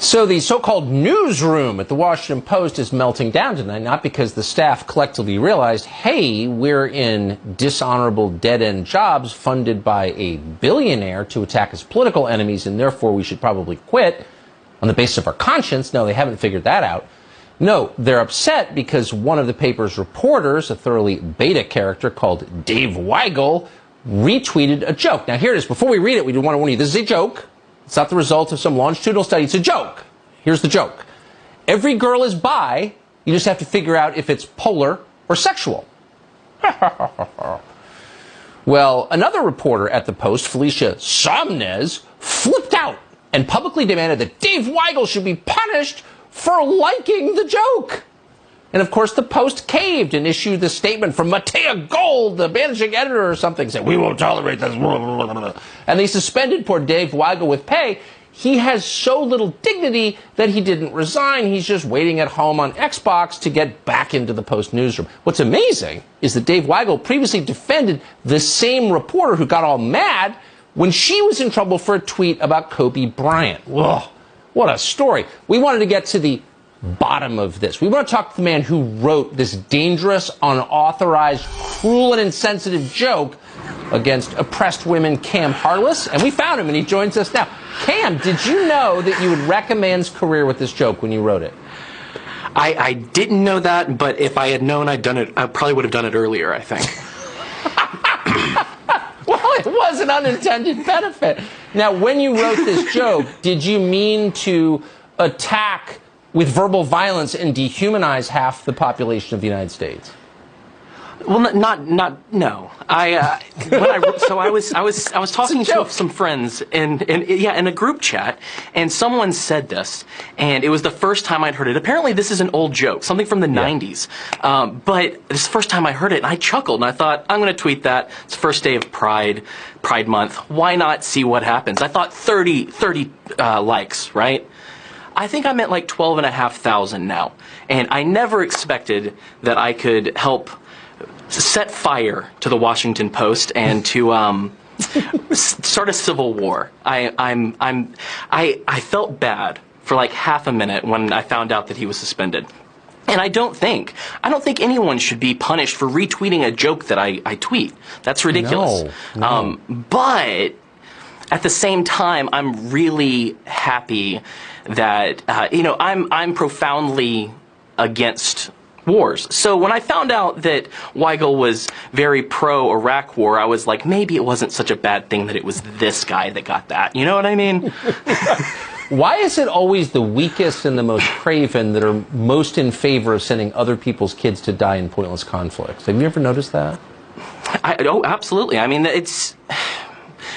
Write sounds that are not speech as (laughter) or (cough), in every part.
So the so-called newsroom at the Washington Post is melting down tonight, not because the staff collectively realized, hey, we're in dishonorable dead-end jobs funded by a billionaire to attack his political enemies, and therefore we should probably quit on the basis of our conscience. No, they haven't figured that out. No, they're upset because one of the paper's reporters, a thoroughly beta character called Dave Weigel, retweeted a joke. Now here it is. Before we read it, we do want to warn you, this is a joke. It's not the result of some longitudinal study. It's a joke. Here's the joke. Every girl is bi. You just have to figure out if it's polar or sexual. (laughs) well, another reporter at the Post, Felicia Sonmez, flipped out and publicly demanded that Dave Weigel should be punished for liking the joke. And of course, the Post caved and issued the statement from Matea Gold, the managing editor or something, saying, We won't tolerate this. And they suspended poor Dave Weigel with pay. He has so little dignity that he didn't resign. He's just waiting at home on Xbox to get back into the Post newsroom. What's amazing is that Dave Weigel previously defended the same reporter who got all mad when she was in trouble for a tweet about Kobe Bryant. Ugh, what a story. We wanted to get to the bottom of this. We want to talk to the man who wrote this dangerous, unauthorized, cruel, and insensitive joke against oppressed women, Cam Harless. And we found him, and he joins us now. Cam, did you know that you would wreck a man's career with this joke when you wrote it? I, I didn't know that, but if I had known I'd done it, I probably would have done it earlier, I think. (laughs) (laughs) well, it was an unintended benefit. Now, when you wrote this joke, did you mean to attack with verbal violence and dehumanize half the population of the United States? Well, not, not, not no. I, uh, when I, so I was, I was, I was talking to some friends and in, yeah, in a group chat, and someone said this, and it was the first time I'd heard it. Apparently, this is an old joke, something from the yeah. '90s. Um, but this is the first time I heard it, and I chuckled, and I thought, I'm going to tweet that. It's the first day of Pride, Pride Month. Why not see what happens? I thought 30, 30 uh, likes, right? I think I'm at like 12 and a half thousand now. And I never expected that I could help set fire to the Washington Post and to um, (laughs) start a civil war. I, I'm, I'm, I, I felt bad for like half a minute when I found out that he was suspended. And I don't think, I don't think anyone should be punished for retweeting a joke that I, I tweet. That's ridiculous. No, no. Um, but at the same time, I'm really happy that uh, you know I'm I'm profoundly against wars. So when I found out that Weigel was very pro Iraq war, I was like, maybe it wasn't such a bad thing that it was this guy that got that. You know what I mean? (laughs) Why is it always the weakest and the most craven that are most in favor of sending other people's kids to die in pointless conflicts? Have you ever noticed that? I, oh, absolutely. I mean, it's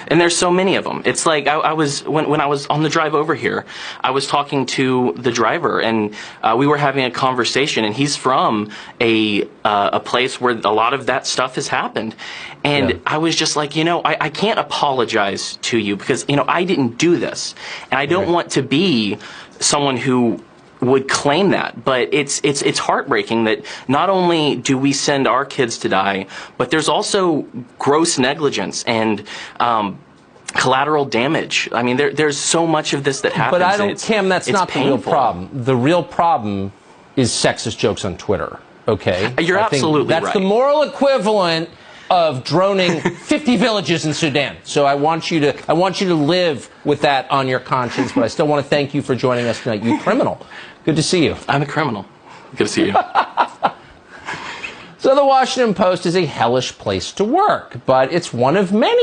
and there's so many of them. It's like I, I, was when when I was on the drive over here, I was talking to the driver, and uh, we were having a conversation. And he's from a uh, a place where a lot of that stuff has happened, and yeah. I was just like, you know, I, I can't apologize to you because you know I didn't do this, and I don't right. want to be someone who would claim that. But it's it's it's heartbreaking that not only do we send our kids to die, but there's also gross negligence and. Um, collateral damage. I mean, there, there's so much of this that happens. But I don't, Cam, that's not painful. the real problem. The real problem is sexist jokes on Twitter. Okay, you're I absolutely that's right. the moral equivalent of droning (laughs) 50 villages in Sudan. So I want you to I want you to live with that on your conscience. But I still want to thank you for joining us tonight, you criminal. Good to see you. I'm a criminal. Good to see you. (laughs) (laughs) so the Washington Post is a hellish place to work, but it's one of many